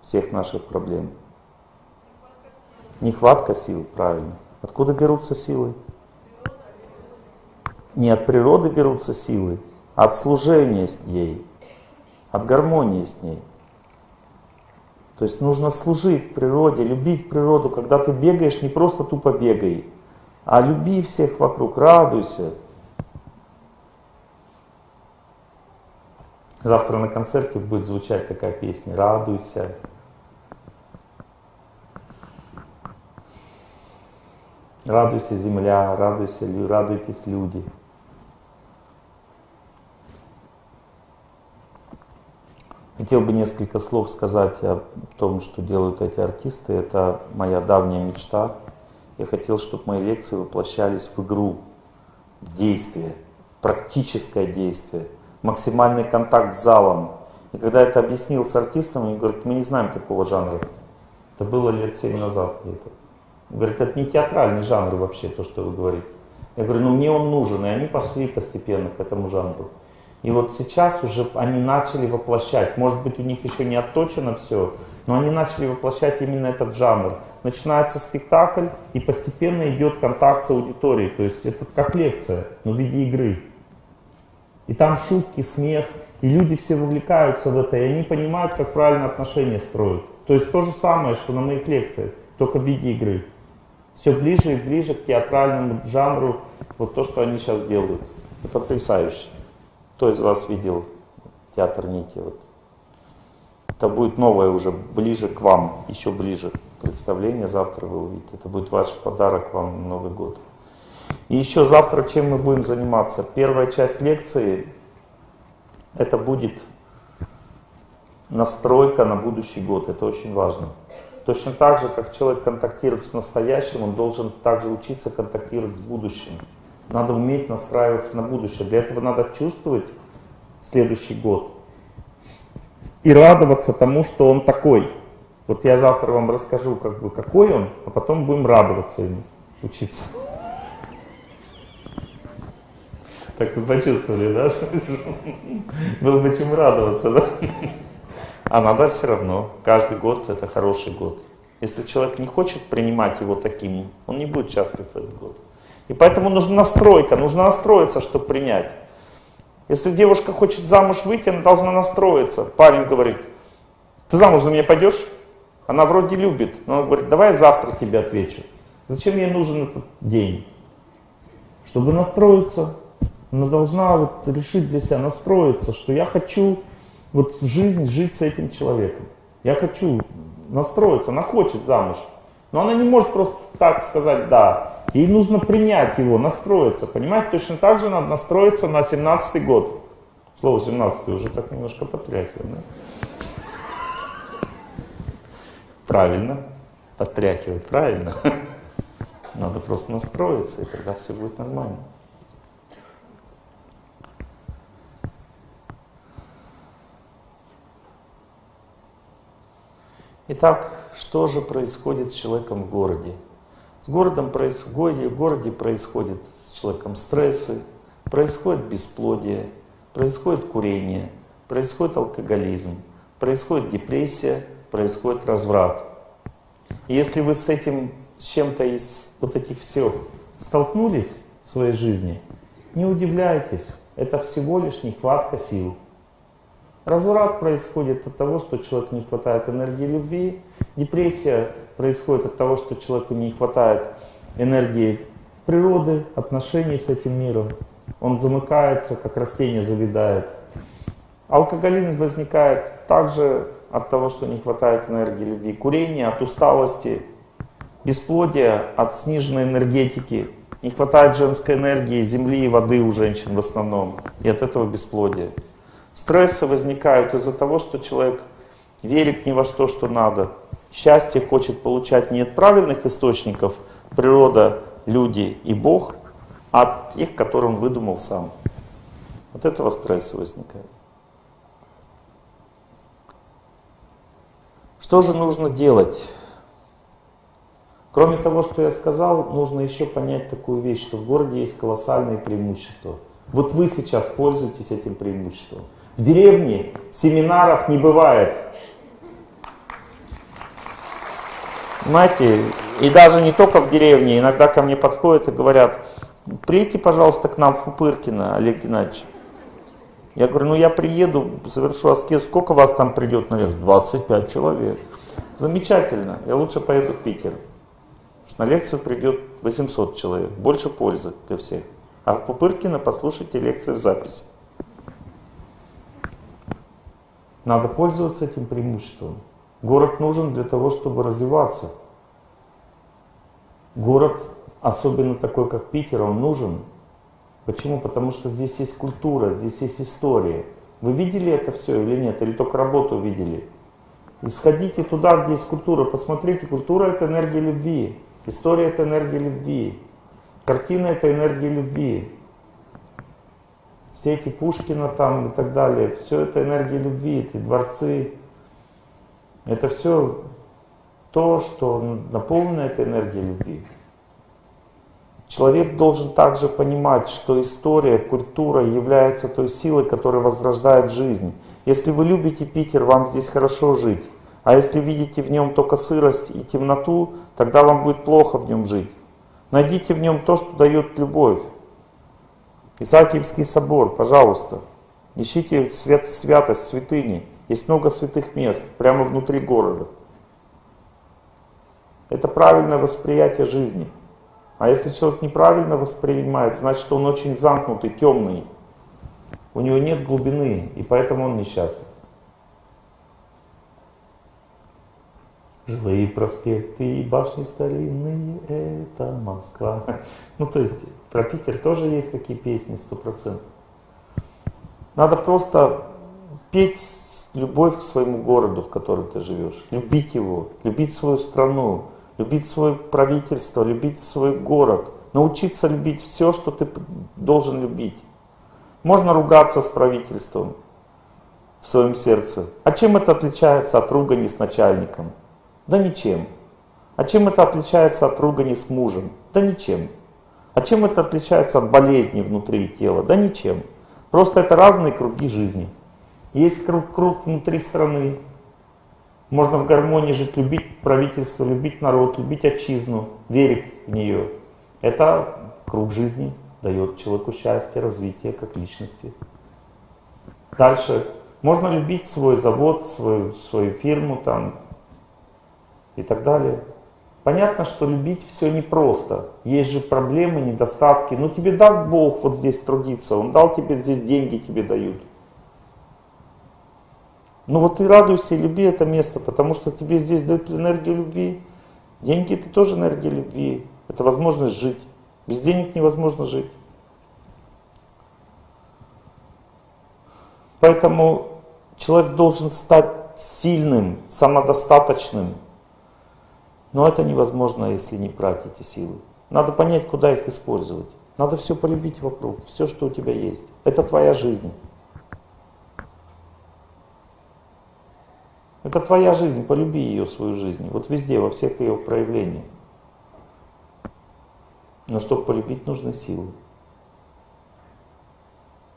всех наших проблем? Нехватка сил, правильно. Откуда берутся силы? Не от природы берутся силы, а от служения с ней, от гармонии с ней. То есть нужно служить природе, любить природу. Когда ты бегаешь, не просто тупо бегай, а люби всех вокруг, радуйся, Завтра на концерте будет звучать такая песня «Радуйся». Радуйся, земля, радуйся, радуйтесь, люди. Хотел бы несколько слов сказать о том, что делают эти артисты. Это моя давняя мечта. Я хотел, чтобы мои лекции воплощались в игру, в действие, практическое действие – максимальный контакт с залом. И когда это объяснил с артистом, они говорят, мы не знаем такого жанра. Это было лет семь назад где-то. Говорит, это не театральный жанр вообще, то, что вы говорите. Я говорю, ну мне он нужен, и они пошли постепенно к этому жанру. И вот сейчас уже они начали воплощать, может быть у них еще не отточено все, но они начали воплощать именно этот жанр. Начинается спектакль, и постепенно идет контакт с аудиторией, то есть это как лекция, но в виде игры. И там шутки, смех, и люди все вовлекаются в это, и они понимают, как правильно отношения строить. То есть то же самое, что на моих лекциях, только в виде игры. Все ближе и ближе к театральному жанру, вот то, что они сейчас делают. Это потрясающе. Кто из вас видел театр Нити? Вот. Это будет новое уже, ближе к вам, еще ближе. Представление завтра вы увидите. Это будет ваш подарок вам на Новый год. И еще завтра чем мы будем заниматься? Первая часть лекции, это будет настройка на будущий год, это очень важно. Точно так же, как человек контактирует с настоящим, он должен также учиться контактировать с будущим. Надо уметь настраиваться на будущее. Для этого надо чувствовать следующий год и радоваться тому, что он такой. Вот я завтра вам расскажу, как бы, какой он, а потом будем радоваться ему, учиться. Так вы почувствовали, да? Было бы чем радоваться, да? А надо все равно. Каждый год это хороший год. Если человек не хочет принимать его таким, он не будет счастлив в этот год. И поэтому нужна настройка, нужно настроиться, чтобы принять. Если девушка хочет замуж выйти, она должна настроиться. Парень говорит, ты замуж за меня пойдешь? Она вроде любит, но она говорит, давай я завтра тебе отвечу. Зачем ей нужен этот день? Чтобы настроиться, она должна вот решить для себя, настроиться, что я хочу вот жизнь жить с этим человеком. Я хочу настроиться, она хочет замуж. Но она не может просто так сказать «да». Ей нужно принять его, настроиться. Понимаете, точно так же надо настроиться на 17-й год. Слово 17 уже так немножко потряхивает. Да? Правильно, подтряхивает, правильно. Надо просто настроиться, и тогда все будет нормально. Итак, что же происходит с человеком в городе? С городом происходит, в городе происходит с человеком стрессы, происходит бесплодие, происходит курение, происходит алкоголизм, происходит депрессия, происходит разврат. И если вы с этим, с чем-то из вот этих всех столкнулись в своей жизни, не удивляйтесь, это всего лишь нехватка сил. Разврат происходит от того, что человеку не хватает энергии любви. Депрессия происходит от того, что человеку не хватает энергии природы, отношений с этим миром. Он замыкается, как растение завидает. Алкоголизм возникает также от того, что не хватает энергии любви. Курение от усталости. Бесплодие от сниженной энергетики. Не хватает женской энергии, земли и воды у женщин в основном. И от этого бесплодие. Стрессы возникают из-за того, что человек верит ни во что, что надо. Счастье хочет получать не от правильных источников, природа, люди и Бог, а от тех, которые он выдумал сам. От этого стресса возникает. Что же нужно делать? Кроме того, что я сказал, нужно еще понять такую вещь, что в городе есть колоссальные преимущества. Вот вы сейчас пользуетесь этим преимуществом. В деревне семинаров не бывает. Понимаете, и даже не только в деревне, иногда ко мне подходят и говорят, приедьте, пожалуйста, к нам в Пупыркино, Олег Геннадьевич. Я говорю, ну я приеду, завершу аскез, сколько вас там придет на лекцию? 25 человек. Замечательно, я лучше поеду в Питер. Что на лекцию придет 800 человек, больше пользы для всех. А в Пупыркино послушайте лекции в записи. Надо пользоваться этим преимуществом. Город нужен для того, чтобы развиваться. Город, особенно такой, как Питер, он нужен. Почему? Потому что здесь есть культура, здесь есть история. Вы видели это все или нет? Или только работу видели? И сходите туда, где есть культура. Посмотрите, культура это энергия любви. История это энергия любви. Картина это энергия любви все эти Пушкина там и так далее, все это энергия любви, эти дворцы, это все то, что наполнено этой энергией любви. Человек должен также понимать, что история, культура является той силой, которая возрождает жизнь. Если вы любите Питер, вам здесь хорошо жить. А если видите в нем только сырость и темноту, тогда вам будет плохо в нем жить. Найдите в нем то, что дает любовь. Исаакиевский собор, пожалуйста, ищите свят, святость, святыни. Есть много святых мест прямо внутри города. Это правильное восприятие жизни. А если человек неправильно воспринимает, значит он очень замкнутый, темный. У него нет глубины, и поэтому он несчастлив. Жилые проспекты и башни старинные — это Москва. Ну, то есть, про Питер тоже есть такие песни, сто процентов. Надо просто петь любовь к своему городу, в котором ты живешь. Любить его, любить свою страну, любить свое правительство, любить свой город. Научиться любить все, что ты должен любить. Можно ругаться с правительством в своем сердце. А чем это отличается от ругани с начальником? Да ничем. А чем это отличается от ругани с мужем? Да ничем. А чем это отличается от болезни внутри тела? Да ничем. Просто это разные круги жизни. Есть круг, круг внутри страны. Можно в гармонии жить, любить правительство, любить народ, любить отчизну, верить в нее. Это круг жизни дает человеку счастье, развитие как личности. Дальше. Можно любить свой завод, свою, свою фирму там и так далее. Понятно, что любить все непросто. Есть же проблемы, недостатки. Ну тебе дал Бог вот здесь трудиться, Он дал тебе здесь деньги, тебе дают. Ну вот ты радуйся и люби это место, потому что тебе здесь дают энергию любви. Деньги это тоже энергия любви. Это возможность жить. Без денег невозможно жить. Поэтому человек должен стать сильным, самодостаточным, но это невозможно, если не брать эти силы. Надо понять, куда их использовать. Надо все полюбить вокруг, все, что у тебя есть. Это твоя жизнь. Это твоя жизнь, полюби ее, свою жизнь. Вот везде, во всех ее проявлениях. Но чтобы полюбить, нужны силы.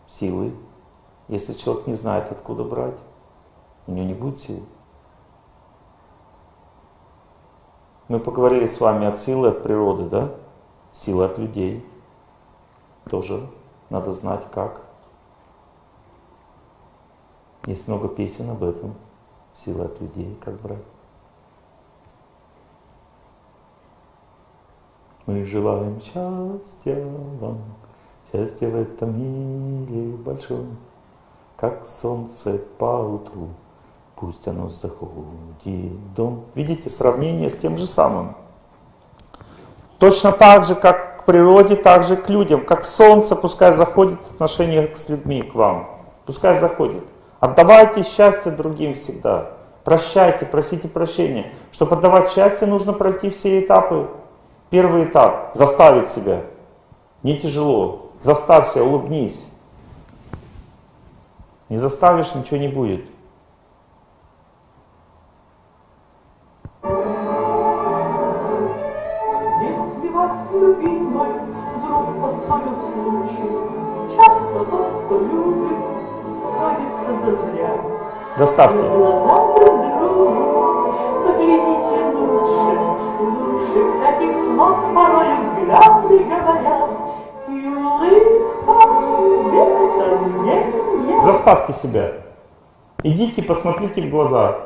Силы. Если человек не знает, откуда брать, у него не будет сил. Мы поговорили с вами от силы, от природы, да? Силы от людей. Тоже надо знать как. Есть много песен об этом. Силы от людей, как брать. Мы желаем счастья вам, счастья в этом мире большом, как солнце по утру пусть оно заходит дом. Видите, сравнение с тем же самым. Точно так же, как к природе, так же к людям. Как солнце, пускай заходит в отношениях с людьми, к вам. Пускай заходит. Отдавайте счастье другим всегда. Прощайте, просите прощения. Чтобы отдавать счастье, нужно пройти все этапы. Первый этап – заставить себя. Не тяжело. Заставься, улыбнись. Не заставишь, ничего не будет. Сомнения. Заставьте себя. Идите, посмотрите в глаза.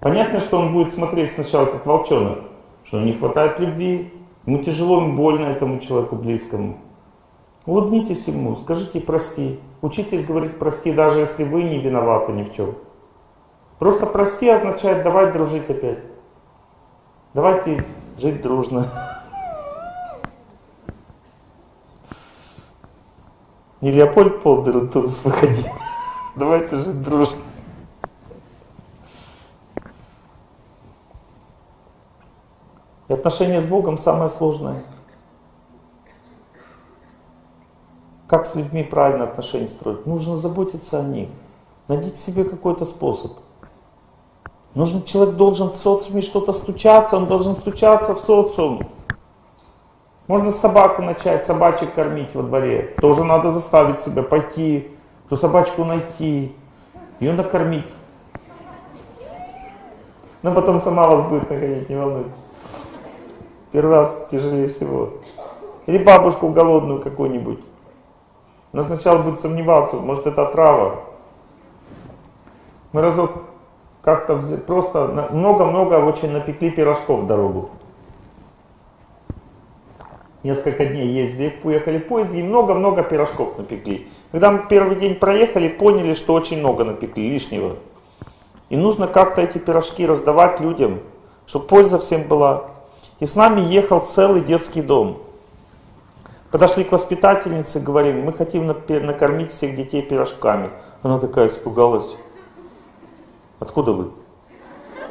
Понятно, что он будет смотреть сначала как волчонок, что не хватает любви, Ему тяжело, ему больно этому человеку близкому. Улыбнитесь ему, скажите прости. Учитесь говорить прости, даже если вы не виноваты ни в чем. Просто прости означает давай дружить опять. Давайте жить дружно. Не Леопольд Полдерутус выходи. Давайте жить дружно. И отношения с Богом самое сложное. Как с людьми правильно отношения строить? Нужно заботиться о них. Найдите себе какой-то способ. Нужно, человек должен в социуме что-то стучаться, он должен стучаться в социум. Можно собаку начать, собачек кормить во дворе. Тоже надо заставить себя пойти, ту собачку найти, ее накормить. Но потом сама вас будет нагонять, не волнуйтесь. Первый раз тяжелее всего. Или бабушку голодную какую-нибудь. Но сначала будет сомневаться, может это трава. Мы разок как-то просто много-много очень напекли пирожков в дорогу. Несколько дней ездили, уехали в поезде и много-много пирожков напекли. Когда мы первый день проехали, поняли, что очень много напекли, лишнего. И нужно как-то эти пирожки раздавать людям, чтобы польза всем была. И с нами ехал целый детский дом. Подошли к воспитательнице, говорим, мы хотим накормить всех детей пирожками. Она такая испугалась. Откуда вы?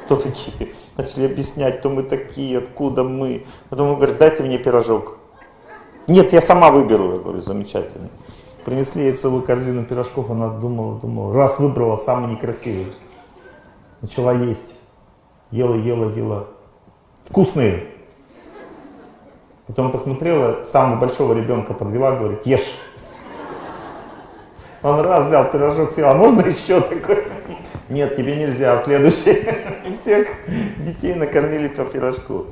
Кто такие? Начали объяснять, кто мы такие, откуда мы. Потом он говорит, дайте мне пирожок. Нет, я сама выберу. Я говорю, замечательно. Принесли ей целую корзину пирожков, она думала, думала. Раз выбрала самый некрасивый. Начала есть. Ела, ела, ела. Вкусные. Потом посмотрела, самого большого ребенка подвела, говорит, ешь. Он раз взял пирожок, съел, а можно еще такой? Нет, тебе нельзя, следующий. И всех детей накормили по пирожку.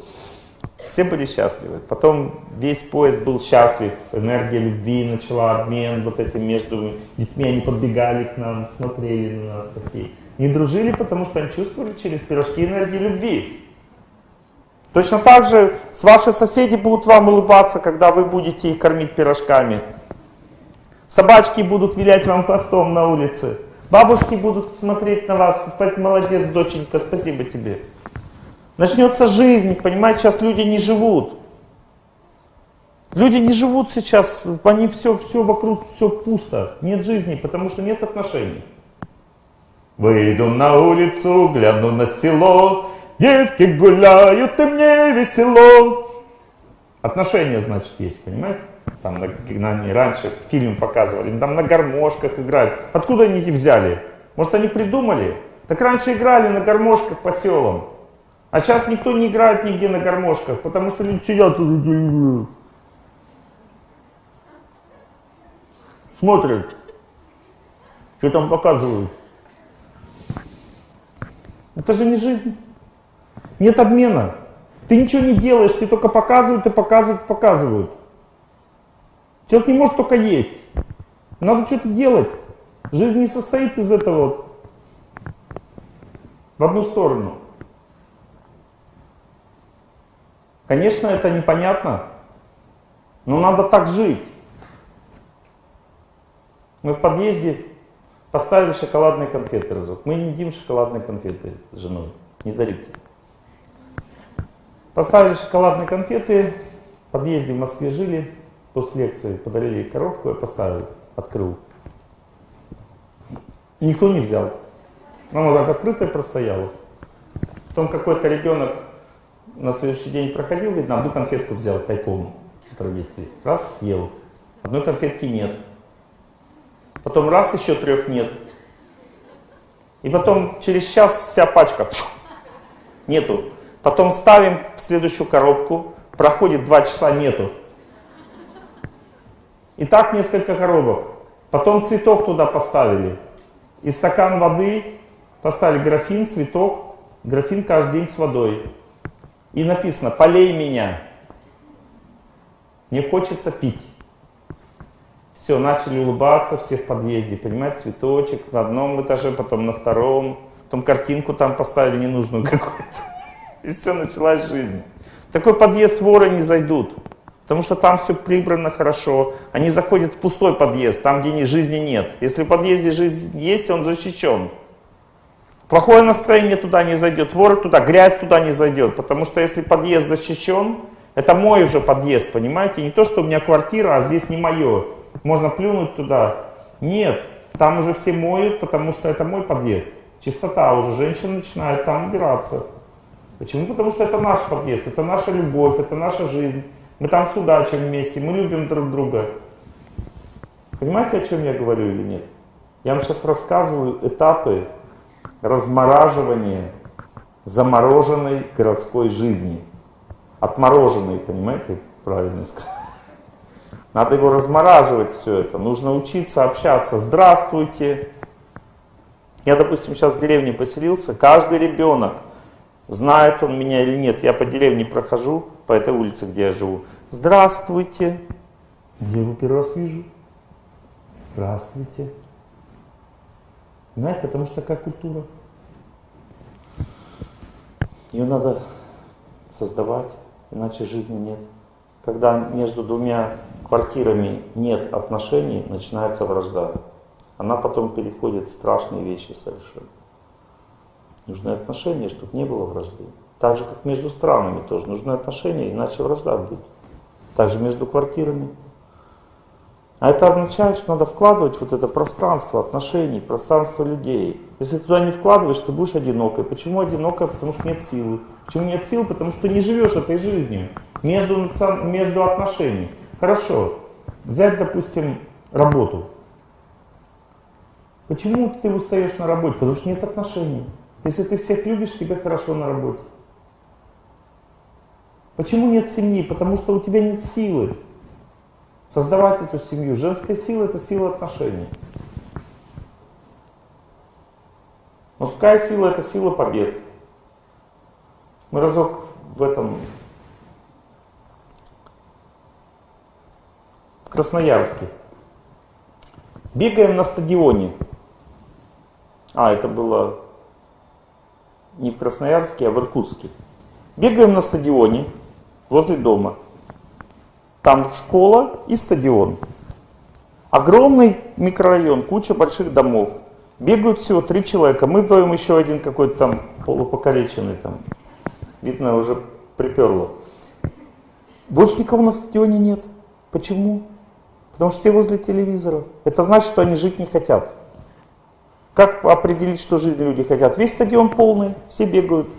Все были счастливы. Потом весь поезд был счастлив. Энергия любви начала обмен вот этим между детьми. Они подбегали к нам, смотрели на нас такие. Не дружили, потому что они чувствовали через пирожки энергию любви. Точно так же с ваши соседи будут вам улыбаться, когда вы будете их кормить пирожками. Собачки будут вилять вам хвостом на улице. Бабушки будут смотреть на вас, сказать, молодец, доченька, спасибо тебе. Начнется жизнь, понимаете, сейчас люди не живут. Люди не живут сейчас, они все, все вокруг, все пусто. Нет жизни, потому что нет отношений. Выйду на улицу, гляну на село, детки гуляют, и мне весело. Отношения, значит, есть, понимаете? Там на, на, раньше фильм показывали, там на гармошках играют. Откуда они их взяли? Может, они придумали? Так раньше играли на гармошках по селам. А сейчас никто не играет нигде на гармошках, потому что люди сидят и смотрят, что там показывают. Это же не жизнь. Нет обмена. Ты ничего не делаешь, ты только показывают и показывают, показывают. Человек не может только есть. Надо что-то делать. Жизнь не состоит из этого в одну сторону. Конечно, это непонятно, но надо так жить. Мы в подъезде поставили шоколадные конфеты разок. Мы не едим шоколадные конфеты с женой, не дарите. Поставили шоколадные конфеты, в подъезде в Москве жили, после лекции подарили коробку, я поставил, открыл. Никто не взял. Она так открытая простояла. Потом какой-то ребенок на следующий день проходил, видно, одну конфетку взял тайком от родителей. Раз, съел. Одной конфетки нет. Потом раз, еще трех нет. И потом через час вся пачка нету. Потом ставим следующую коробку, проходит два часа, нету. И так несколько коробок. Потом цветок туда поставили. И стакан воды, поставили графин, цветок, графин каждый день с водой. И написано, полей меня. Мне хочется пить. Все, начали улыбаться все в подъезде, понимаете, цветочек на одном этаже, потом на втором, потом картинку там поставили ненужную какую-то. И все, началась жизнь. Такой подъезд воры не зайдут, потому что там все прибрано хорошо. Они заходят в пустой подъезд, там, где жизни нет. Если в подъезде жизнь есть, он защищен. Плохое настроение туда не зайдет, вор туда, грязь туда не зайдет, потому что если подъезд защищен, это мой уже подъезд, понимаете? Не то, что у меня квартира, а здесь не мое. Можно плюнуть туда. Нет, там уже все моют, потому что это мой подъезд. Чистота уже, женщина начинает там убираться. Почему? Потому что это наш подъезд, это наша любовь, это наша жизнь. Мы там судачим вместе, мы любим друг друга. Понимаете, о чем я говорю или нет? Я вам сейчас рассказываю этапы размораживание замороженной городской жизни. Отмороженной, понимаете, правильно сказать. Надо его размораживать все это. Нужно учиться общаться. Здравствуйте. Я, допустим, сейчас в деревне поселился. Каждый ребенок, знает он меня или нет, я по деревне прохожу, по этой улице, где я живу. Здравствуйте. Я его первый раз вижу. Здравствуйте. Понимаете, потому что такая культура. Ее надо создавать, иначе жизни нет. Когда между двумя квартирами нет отношений, начинается вражда. Она потом переходит в страшные вещи совершенно. Нужны отношения, чтобы не было вражды. Так же, как между странами тоже нужны отношения, иначе вражда будет. Также между квартирами. А это означает, что надо вкладывать вот это пространство отношений, пространство людей. Если туда не вкладываешь, ты будешь одинокой. Почему одинокой? Потому что нет силы. Почему нет силы? Потому что не живешь этой жизнью между, между отношений. Хорошо. Взять, допустим, работу. Почему ты устаешь на работе? Потому что нет отношений. Если ты всех любишь, тебе хорошо на работе. Почему нет семьи? Потому что у тебя нет силы создавать эту семью. Женская сила это сила отношений. Мужская сила это сила побед. Мы разок в этом в Красноярске. Бегаем на стадионе. А, это было не в Красноярске, а в Иркутске. Бегаем на стадионе возле дома. Там школа и стадион. Огромный микрорайон, куча больших домов. Бегают всего три человека. Мы вдвоем еще один какой-то там полупокалеченный там. Видно, уже приперло. Больше никого на стадионе нет. Почему? Потому что все возле телевизоров. Это значит, что они жить не хотят. Как определить, что жизнь люди хотят? Весь стадион полный, все бегают,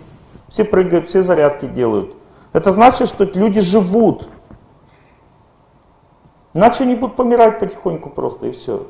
все прыгают, все зарядки делают. Это значит, что люди живут. Иначе они будут помирать потихоньку просто и все.